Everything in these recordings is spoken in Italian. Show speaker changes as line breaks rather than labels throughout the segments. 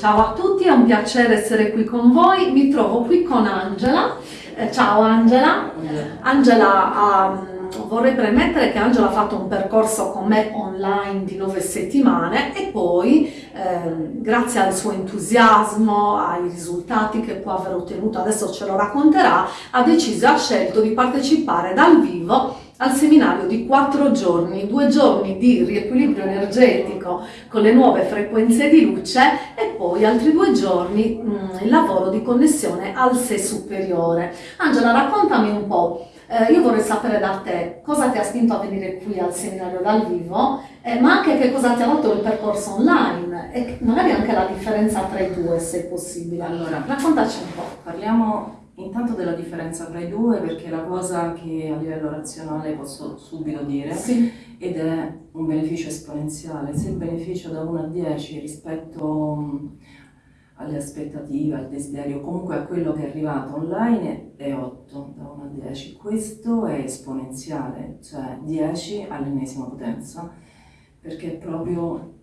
Ciao a tutti, è un piacere essere qui con voi. Mi trovo qui con Angela. Eh, ciao Angela. Angela, um, vorrei premettere che Angela ha fatto un percorso con me online di nove settimane e poi, eh, grazie al suo entusiasmo, ai risultati che può aver ottenuto, adesso ce lo racconterà, ha deciso, ha scelto di partecipare dal vivo al seminario di quattro giorni, due giorni di riequilibrio energetico con le nuove frequenze di luce e poi altri due giorni mh, mm, il lavoro di connessione al sé superiore. Angela, raccontami un po'. Eh, io vorrei sapere da te cosa ti ha spinto a venire qui al seminario dal vivo, eh, ma anche che cosa ti ha dato il percorso online e magari anche la differenza tra i due, se possibile. Allora, raccontaci un po'.
Parliamo Intanto della differenza tra i due perché è la cosa che a livello razionale posso subito dire sì. ed è un beneficio esponenziale. Se il beneficio da 1 a 10 rispetto alle aspettative, al desiderio, comunque a quello che è arrivato online è 8 da 1 a 10. Questo è esponenziale, cioè 10 all'ennesima potenza, perché è proprio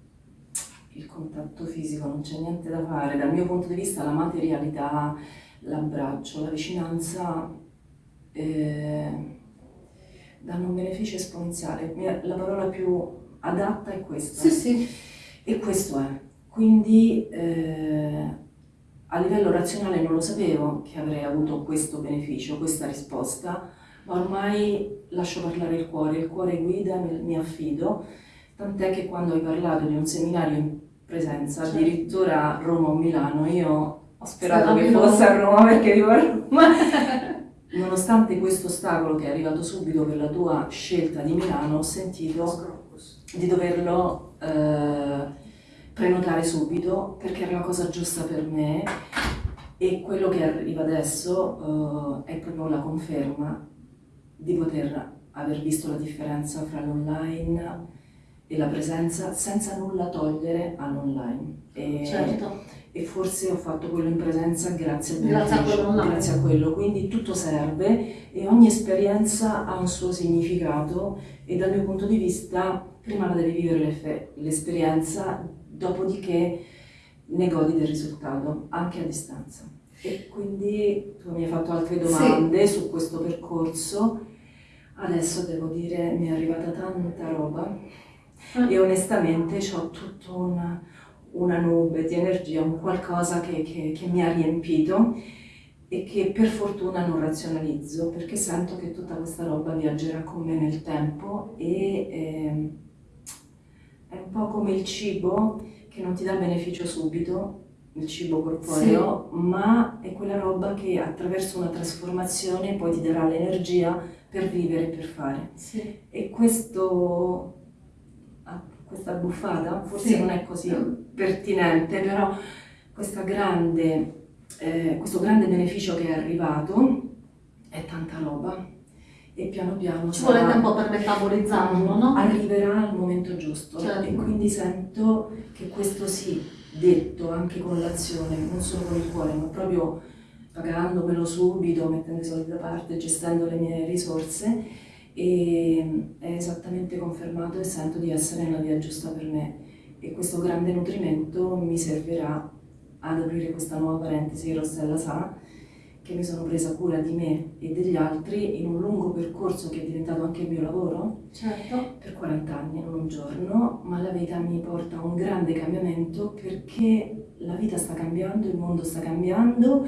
il contatto fisico, non c'è niente da fare. Dal mio punto di vista la materialità l'abbraccio, la vicinanza eh, danno un beneficio esponenziale. La parola più adatta è questa.
Sì, sì.
E questo è. Quindi eh, a livello razionale non lo sapevo che avrei avuto questo beneficio, questa risposta, ma ormai lascio parlare il cuore, il cuore guida, mi, affido, tant'è che quando hai parlato di un seminario in presenza, certo. addirittura Roma o Milano, io ho sperato che fosse a Roma perché vivo a Roma. Nonostante questo ostacolo che è arrivato subito per la tua scelta di Milano, ho sentito di doverlo eh, prenotare subito perché era la cosa giusta per me e quello che arriva adesso eh, è proprio la conferma di poter aver visto la differenza fra l'online e la presenza senza nulla togliere all'online.
certo
e forse ho fatto quello in presenza grazie, grazie, a, quello grazie a quello, quindi tutto serve e ogni esperienza ha un suo significato e dal mio punto di vista prima la devi vivere l'esperienza, dopodiché ne godi del risultato, anche a distanza. E quindi tu mi hai fatto altre domande sì. su questo percorso, adesso devo dire mi è arrivata tanta roba ah. e onestamente ho tutto un una nube di energia, un qualcosa che, che, che, mi ha riempito e che per fortuna non razionalizzo perché sento che tutta questa roba viaggerà con me nel tempo e eh, è un po' come il cibo che non ti dà beneficio subito, il cibo corporeo, sì. ma è quella roba che attraverso una trasformazione poi ti darà l'energia per vivere e per fare.
Sì.
E questo questa buffata, forse sì. non è così pertinente, però grande, eh, questo grande beneficio che è arrivato è tanta roba e piano piano
ci vuole tempo per metabolizzarlo, no?
Arriverà al momento giusto certo. e quindi sento che questo sì, detto anche con l'azione, non solo con il cuore, ma proprio pagandomelo subito, mettendo i soldi da parte, gestendo le mie risorse, e è esattamente confermato e sento di essere nella via giusta per me e questo grande nutrimento mi servirà ad aprire questa nuova parentesi, Rossella sa, che mi sono presa cura di me e degli altri in un lungo percorso che è diventato anche il mio lavoro,
certo.
per 40 anni, non un giorno, ma la vita mi porta a un grande cambiamento perché la vita sta cambiando, il mondo sta cambiando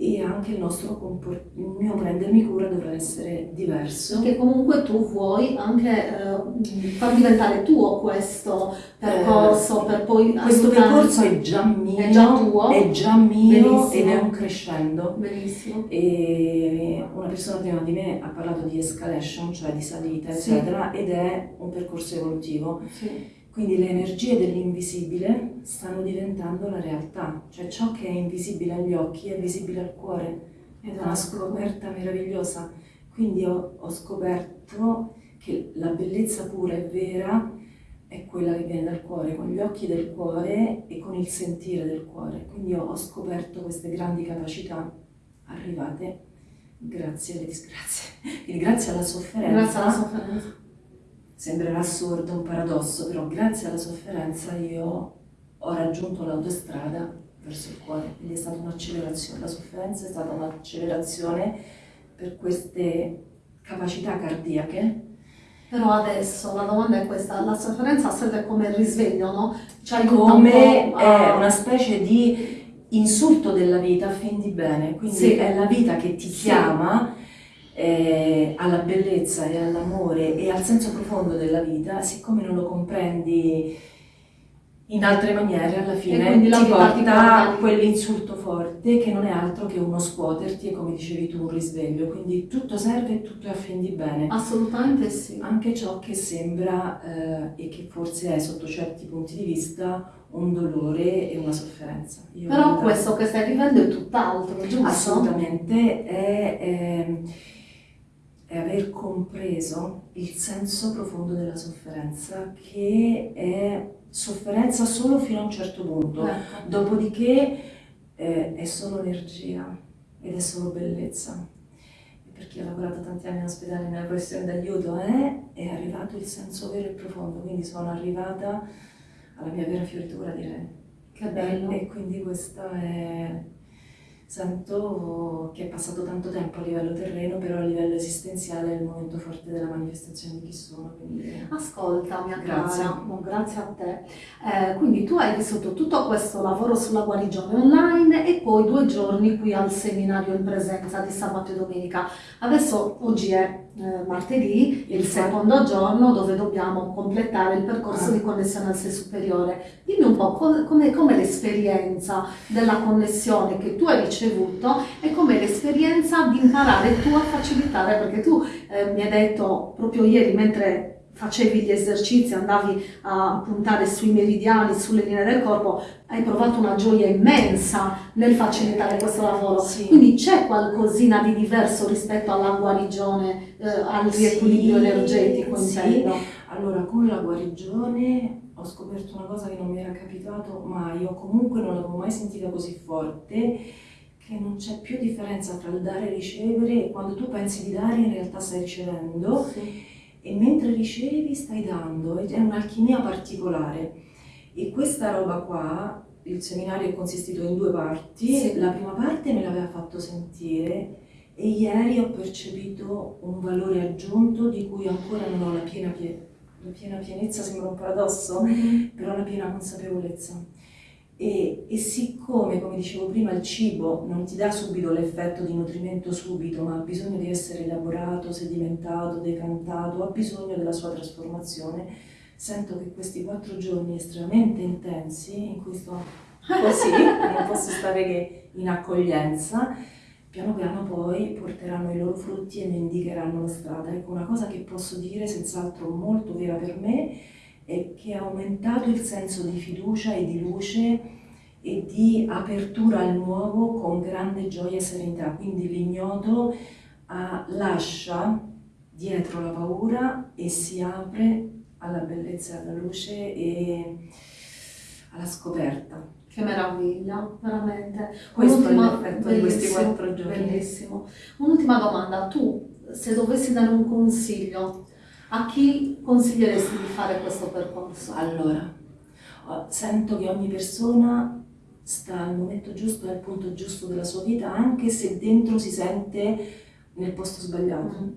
e anche il nostro il mio prendermi cura dovrà essere diverso.
Perché comunque tu vuoi anche eh, far diventare tuo questo percorso eh, per poi...
Questo percorso è già mio,
è già tuo,
è già mio ed è un crescendo.
Benissimo.
E una persona prima di me ha parlato di escalation, cioè di salita, eccetera, sì. ed è un percorso evolutivo.
Sì
quindi le energie dell'invisibile stanno diventando la realtà, cioè ciò che è invisibile agli occhi è visibile al cuore ed è una scoperta meravigliosa. Quindi ho, ho scoperto che la bellezza pura e vera è quella che viene dal cuore, con gli occhi del cuore e con il sentire del cuore. Quindi ho, scoperto queste grandi capacità arrivate grazie alle disgrazie, quindi grazie alla sofferenza.
Grazie alla sofferenza
Sembrerà assurdo, un paradosso, però grazie alla sofferenza io ho raggiunto l'autostrada verso il cuore, quindi è stata un'accelerazione, la sofferenza è stata un'accelerazione per queste capacità cardiache.
Però adesso la domanda è questa, la sofferenza serve come risveglio, no?
Cioè come un a... è una specie di insulto della vita, affendi bene, quindi sì. è la vita che ti chiama eh, alla bellezza e all'amore e al senso profondo della vita, siccome non lo comprendi in altre maniere alla fine ti porta quell'insulto forte che non è altro che uno scuoterti e come dicevi tu un risveglio, quindi tutto serve e tutto affendi bene.
Assolutamente sì.
Anche ciò che sembra eh, e che forse è sotto certi punti di vista un dolore e una sofferenza.
Io Però questo che stai vivendo è tutt'altro, giusto?
Assolutamente, è, è, è aver compreso il senso profondo della sofferenza che è sofferenza solo fino a un certo punto, ecco. dopodiché eh, è solo energia ed è solo bellezza. E per chi ha lavorato tanti anni in ospedale nella professione d'aiuto è, è arrivato il senso vero e profondo, quindi sono arrivata alla mia vera fioritura direi.
Che bello!
E, e quindi questa è sento che è passato tanto tempo a livello terreno, però a livello esistenziale è il momento forte della manifestazione di chi sono. Quindi...
Ascolta, mia grazie. cara, no, grazie a te. Eh, quindi tu hai vissuto tutto questo lavoro sulla guarigione online e poi due giorni qui al seminario in presenza di sabato e domenica. Adesso oggi è eh, martedì, il secondo giorno dove dobbiamo completare il percorso di connessione al sé superiore. Dimmi un po' com'è, com'è l'esperienza della connessione che tu hai ricevuto e com'è l'esperienza di imparare tu a facilitare, perché tu eh, mi hai detto proprio ieri mentre facevi gli esercizi, andavi a puntare sui meridiani, sulle linee del corpo, hai provato una gioia immensa nel facilitare questo lavoro. Sì. Quindi c'è qualcosina di diverso rispetto alla guarigione, eh, al riequilibrio sì, energetico intendo?
Sì. Allora, con la guarigione ho scoperto una cosa che non mi era capitato mai, o comunque non l'avevo mai sentita così forte, che non c'è più differenza tra il dare e ricevere e quando tu pensi di dare in realtà stai ricevendo. Sì e mentre ricevi stai dando, è un'alchimia particolare. E questa roba qua, il seminario è consistito in due parti, sì. la prima parte me l'aveva fatto sentire e ieri ho percepito un valore aggiunto di cui ancora non ho la piena, pie la piena pienezza, sembra un paradosso, mm -hmm. però la piena consapevolezza. E, e, siccome, come dicevo prima, il cibo non ti dà subito l'effetto di nutrimento subito, ma ha bisogno di essere elaborato, sedimentato, decantato, ha bisogno della sua trasformazione, sento che questi quattro giorni estremamente intensi, in cui sto così, non posso stare che in accoglienza, piano piano poi porteranno i loro frutti e mi indicheranno la strada. Ecco, una cosa che posso dire, senz'altro molto vera per me, e che ha aumentato il senso di fiducia e di luce e di apertura al nuovo con grande gioia e serenità. Quindi l'ignoto ah, lascia dietro la paura e si apre alla bellezza alla luce e alla scoperta.
Che meraviglia, veramente.
Questo è l'effetto di questi quattro giorni.
Bellissimo. Un'ultima domanda, tu se dovessi dare un consiglio a chi consiglieresti di fare questo percorso?
Allora, sento che ogni persona sta al momento giusto, al punto giusto della sua vita, anche se dentro si sente nel posto sbagliato. Mm.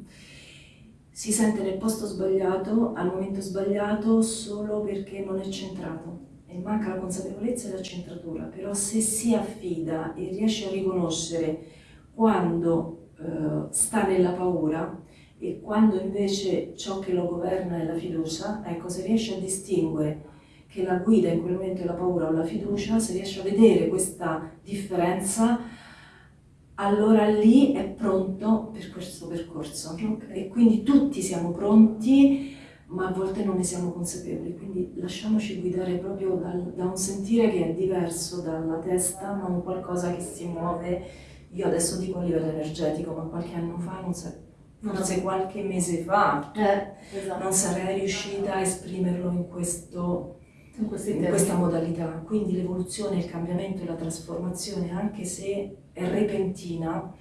Si sente nel posto sbagliato, al momento sbagliato, solo perché non è centrato e manca la consapevolezza e la centratura. Però se si affida e riesce a riconoscere quando eh, sta nella paura, e quando invece ciò che lo governa è la fiducia, ecco, se riesce a distinguere che la guida in quel momento è la paura o la fiducia, se riesce a vedere questa differenza, allora lì è pronto per questo percorso. Okay. E quindi tutti siamo pronti, ma a volte non ne siamo consapevoli, quindi lasciamoci guidare proprio dal, da un sentire che è diverso dalla testa, ma un qualcosa che si muove, io adesso dico a livello energetico, ma qualche anno fa non so forse qualche mese fa,
eh, esatto.
non sarei riuscita a esprimerlo in, questo, in, in questa modalità. Quindi l'evoluzione, il cambiamento e la trasformazione, anche se è repentina,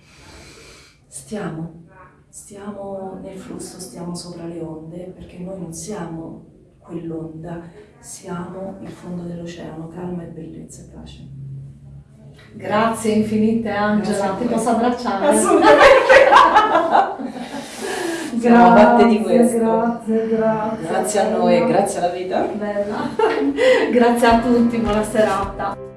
stiamo, stiamo nel flusso, stiamo sopra le onde, perché noi non siamo quell'onda, siamo il fondo dell'oceano, calma e bellezza e pace.
Grazie infinite Angela, ti posso abbracciare?
Assolutamente! Siamo fatte di questo.
Grazie, grazie.
Grazie a noi e grazie alla vita.
Bella. grazie a tutti, buona serata.